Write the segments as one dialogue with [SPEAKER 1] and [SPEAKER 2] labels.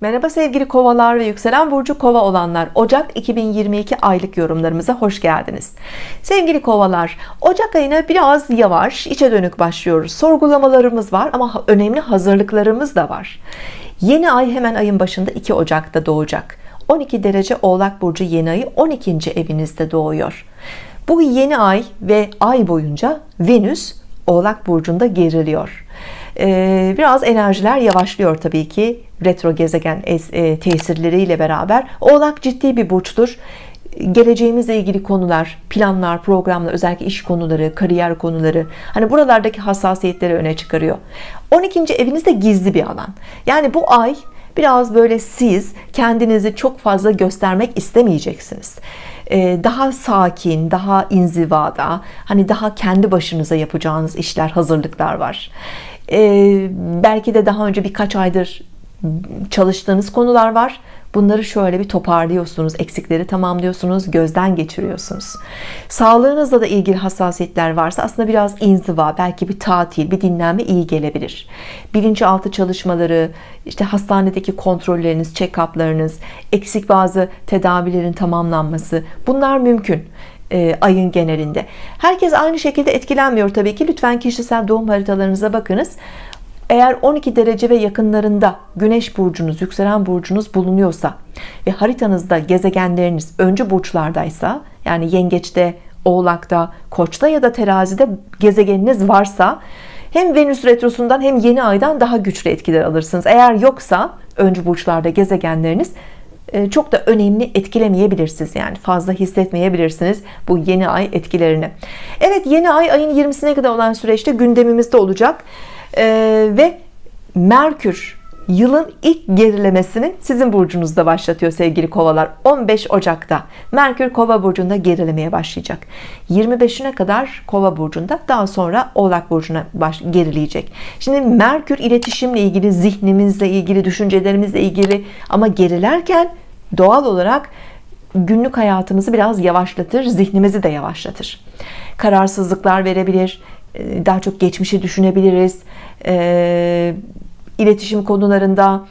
[SPEAKER 1] Merhaba sevgili kovalar ve yükselen burcu kova olanlar. Ocak 2022 aylık yorumlarımıza hoş geldiniz. Sevgili kovalar Ocak ayına biraz yavaş içe dönük başlıyoruz. Sorgulamalarımız var ama önemli hazırlıklarımız da var. Yeni ay hemen ayın başında 2 Ocak'ta doğacak. 12 derece oğlak burcu yeni ayı 12. evinizde doğuyor. Bu yeni ay ve ay boyunca Venüs oğlak burcunda geriliyor ee, biraz enerjiler yavaşlıyor tabii ki. Retro gezegen e, tesirleriyle beraber. Oğlak ciddi bir burçtur. Geleceğimizle ilgili konular planlar programlar özellikle iş konuları kariyer konuları hani buralardaki hassasiyetleri öne çıkarıyor. 12. evinizde gizli bir alan. Yani bu ay biraz böyle siz kendinizi çok fazla göstermek istemeyeceksiniz. Ee, daha sakin daha inzivada hani daha kendi başınıza yapacağınız işler hazırlıklar var belki de daha önce birkaç aydır çalıştığınız konular var. Bunları şöyle bir toparlıyorsunuz eksikleri tamamlıyorsunuz gözden geçiriyorsunuz. Sağlığınızla da ilgili hassasiyetler varsa aslında biraz inziva belki bir tatil bir dinlenme iyi gelebilir. Bilinçaltı çalışmaları işte hastanedeki kontrolleriniz check-up'larınız eksik bazı tedavilerin tamamlanması bunlar mümkün e, ayın genelinde. Herkes aynı şekilde etkilenmiyor tabii ki. Lütfen kişisel doğum haritalarınıza bakınız. Eğer 12 derece ve yakınlarında Güneş burcunuz yükselen burcunuz bulunuyorsa ve haritanızda gezegenleriniz öncü burçlardaysa yani yengeçte oğlakta koçta ya da terazide gezegeniniz varsa hem Venüs retrosundan hem yeni aydan daha güçlü etkiler alırsınız. Eğer yoksa öncü burçlarda gezegenleriniz çok da önemli etkilemeyebilirsiniz yani. Fazla hissetmeyebilirsiniz bu yeni ay etkilerini. Evet yeni ay ayın 20'sine kadar olan süreçte gündemimizde olacak. Ee, ve Merkür yılın ilk gerilemesini sizin burcunuzda başlatıyor sevgili kovalar. 15 Ocak'ta Merkür kova burcunda gerilemeye başlayacak. 25'ine kadar kova burcunda daha sonra oğlak burcuna baş, gerileyecek. Şimdi Merkür iletişimle ilgili zihnimizle ilgili düşüncelerimizle ilgili ama gerilerken doğal olarak günlük hayatımızı biraz yavaşlatır zihnimizi de yavaşlatır. Kararsızlıklar verebilir daha çok geçmişi düşünebiliriz. E, iletişim konularında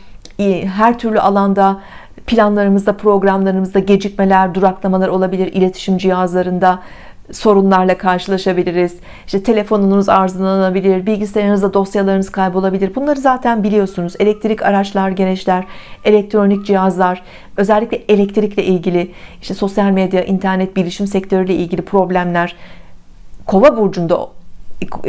[SPEAKER 1] her türlü alanda planlarımızda programlarımızda gecikmeler duraklamalar olabilir iletişim cihazlarında sorunlarla karşılaşabiliriz. İşte telefonunuz arızalanabilir bilgisayarınızda dosyalarınız kaybolabilir. Bunları zaten biliyorsunuz. Elektrik araçlar gereçler elektronik cihazlar özellikle elektrikle ilgili işte sosyal medya internet bilişim sektörüyle ilgili problemler kova burcunda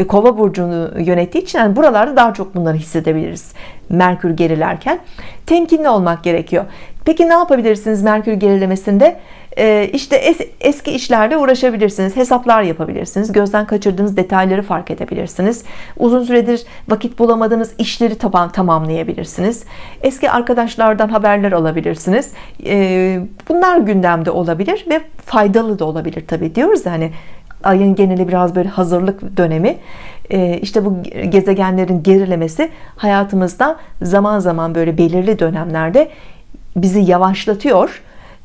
[SPEAKER 1] kova burcunu yönettiği için yani buralarda daha çok bunları hissedebiliriz Merkür gerilerken. Temkinli olmak gerekiyor. Peki ne yapabilirsiniz Merkür gerilemesinde? Ee, işte es, eski işlerle uğraşabilirsiniz hesaplar yapabilirsiniz gözden kaçırdığınız detayları fark edebilirsiniz. Uzun süredir vakit bulamadığınız işleri taban, tamamlayabilirsiniz. Eski arkadaşlardan haberler alabilirsiniz. Ee, bunlar gündemde olabilir ve faydalı da olabilir tabi diyoruz hani ayın geneli biraz böyle hazırlık dönemi. Ee, işte bu gezegenlerin gerilemesi hayatımızda zaman zaman böyle belirli dönemlerde bizi yavaşlatıyor.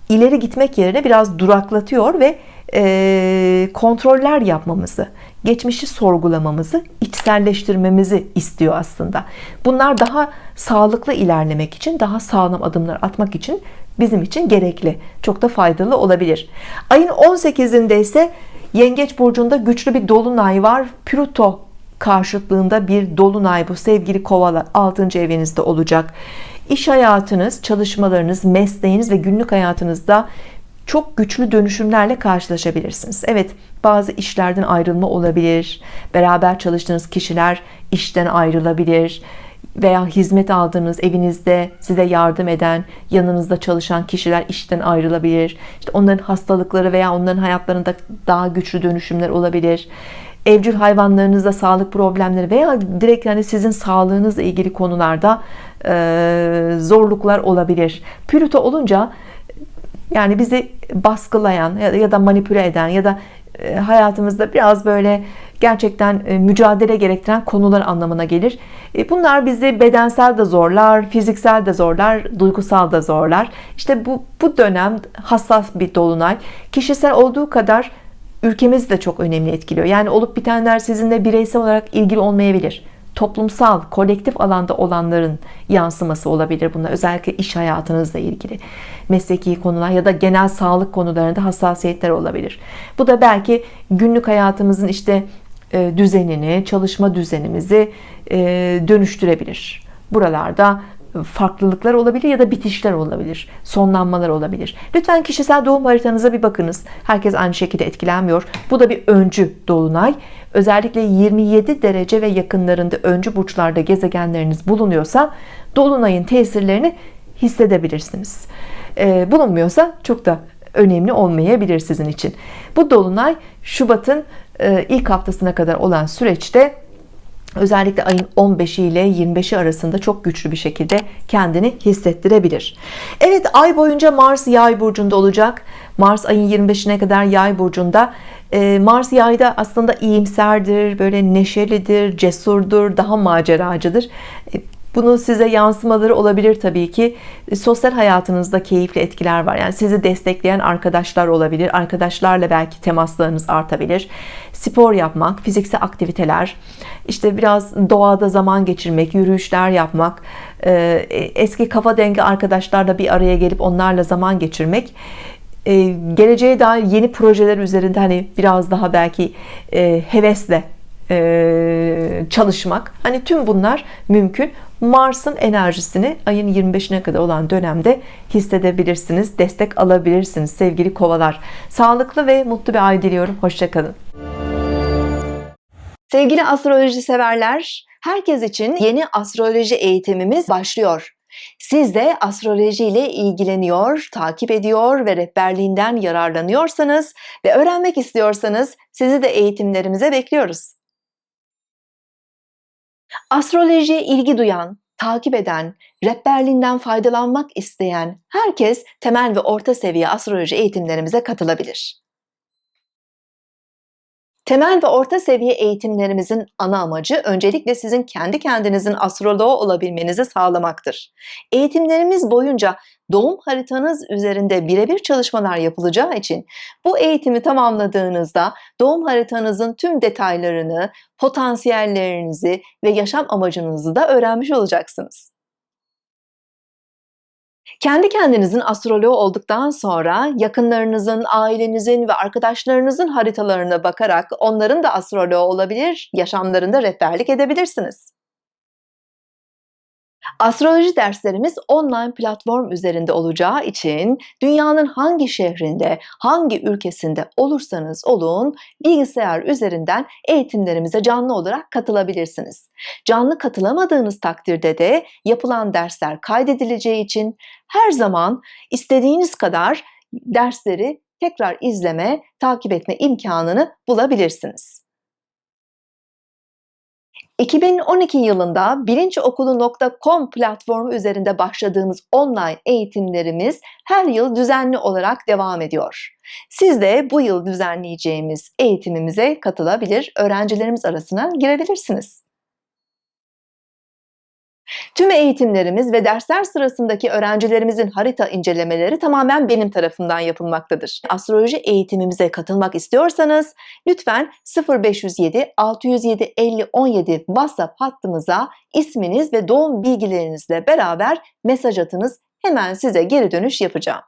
[SPEAKER 1] İleri gitmek yerine biraz duraklatıyor ve e, kontroller yapmamızı geçmişi sorgulamamızı içselleştirmemizi istiyor aslında. Bunlar daha sağlıklı ilerlemek için daha sağlam adımlar atmak için bizim için gerekli çok da faydalı olabilir. Ayın 18'inde ise Yengeç burcunda güçlü bir dolunay var. Plüto karşıtlığında bir dolunay bu sevgili kovalar 6. evinizde olacak. İş hayatınız, çalışmalarınız, mesleğiniz ve günlük hayatınızda çok güçlü dönüşümlerle karşılaşabilirsiniz. Evet bazı işlerden ayrılma olabilir. Beraber çalıştığınız kişiler işten ayrılabilir veya hizmet aldığınız evinizde size yardım eden yanınızda çalışan kişiler işten ayrılabilir. İşte onların hastalıkları veya onların hayatlarında daha güçlü dönüşümler olabilir. Evcil hayvanlarınızda sağlık problemleri veya direkt yani sizin sağlığınızla ilgili konularda e, zorluklar olabilir. Plüto olunca yani bizi baskılayan ya da manipüle eden ya da hayatımızda biraz böyle gerçekten e, mücadele gerektiren konular anlamına gelir. E, bunlar bizi bedensel de zorlar fiziksel de zorlar duygusal da zorlar. İşte bu, bu dönem hassas bir dolunay. Kişisel olduğu kadar ülkemiz de çok önemli etkiliyor. Yani olup bitenler sizinle bireysel olarak ilgili olmayabilir. Toplumsal kolektif alanda olanların yansıması olabilir bunlar özellikle iş hayatınızla ilgili. Mesleki konular ya da genel sağlık konularında hassasiyetler olabilir. Bu da belki günlük hayatımızın işte düzenini çalışma düzenimizi e, dönüştürebilir. Buralarda farklılıklar olabilir ya da bitişler olabilir sonlanmalar olabilir. Lütfen kişisel doğum haritanıza bir bakınız. Herkes aynı şekilde etkilenmiyor. Bu da bir öncü dolunay. Özellikle 27 derece ve yakınlarında öncü burçlarda gezegenleriniz bulunuyorsa dolunayın tesirlerini hissedebilirsiniz. Ee, bulunmuyorsa çok da önemli olmayabilir sizin için. Bu dolunay Şubat'ın e, ilk haftasına kadar olan süreçte özellikle ayın 15'i ile 25'i arasında çok güçlü bir şekilde kendini hissettirebilir. Evet ay boyunca Mars yay burcunda olacak. Mars ayın 25'ine kadar yay burcunda. Ee, Mars yayda aslında iyimserdir böyle neşelidir cesurdur daha maceracıdır ee, bunu size yansımaları olabilir tabii ki. E, sosyal hayatınızda keyifli etkiler var. Yani sizi destekleyen arkadaşlar olabilir. Arkadaşlarla belki temaslarınız artabilir. Spor yapmak fiziksel aktiviteler işte biraz doğada zaman geçirmek yürüyüşler yapmak e, eski kafa dengi arkadaşlarla bir araya gelip onlarla zaman geçirmek e, geleceğe dair yeni projeler üzerinde hani biraz daha belki hevesle çalışmak. Hani tüm bunlar mümkün. Mars'ın enerjisini ayın 25'ine kadar olan dönemde hissedebilirsiniz destek alabilirsiniz sevgili kovalar. Sağlıklı ve mutlu bir ay diliyorum. Hoşçakalın sevgili astroloji severler herkes için yeni astroloji eğitimimiz başlıyor. Siz de astroloji ile ilgileniyor, takip ediyor ve rehberliğinden yararlanıyorsanız ve öğrenmek istiyorsanız sizi de eğitimlerimize bekliyoruz. Astrolojiye ilgi duyan, takip eden, rehberliğinden faydalanmak isteyen herkes temel ve orta seviye astroloji eğitimlerimize katılabilir. Temel ve orta seviye eğitimlerimizin ana amacı öncelikle sizin kendi kendinizin astroloğu olabilmenizi sağlamaktır. Eğitimlerimiz boyunca doğum haritanız üzerinde birebir çalışmalar yapılacağı için bu eğitimi tamamladığınızda doğum haritanızın tüm detaylarını, potansiyellerinizi ve yaşam amacınızı da öğrenmiş olacaksınız. Kendi kendinizin astroloğu olduktan sonra yakınlarınızın, ailenizin ve arkadaşlarınızın haritalarına bakarak onların da astroloğu olabilir, yaşamlarında rehberlik edebilirsiniz. Astroloji derslerimiz online platform üzerinde olacağı için dünyanın hangi şehrinde, hangi ülkesinde olursanız olun bilgisayar üzerinden eğitimlerimize canlı olarak katılabilirsiniz. Canlı katılamadığınız takdirde de yapılan dersler kaydedileceği için her zaman istediğiniz kadar dersleri tekrar izleme, takip etme imkanını bulabilirsiniz. 2012 yılında bilinçokulu.com platformu üzerinde başladığımız online eğitimlerimiz her yıl düzenli olarak devam ediyor. Siz de bu yıl düzenleyeceğimiz eğitimimize katılabilir, öğrencilerimiz arasına girebilirsiniz. Tüm eğitimlerimiz ve dersler sırasındaki öğrencilerimizin harita incelemeleri tamamen benim tarafından yapılmaktadır. Astroloji eğitimimize katılmak istiyorsanız lütfen 0507 607 50 17 WhatsApp hattımıza isminiz ve doğum bilgilerinizle beraber mesaj atınız. Hemen size geri dönüş yapacağım.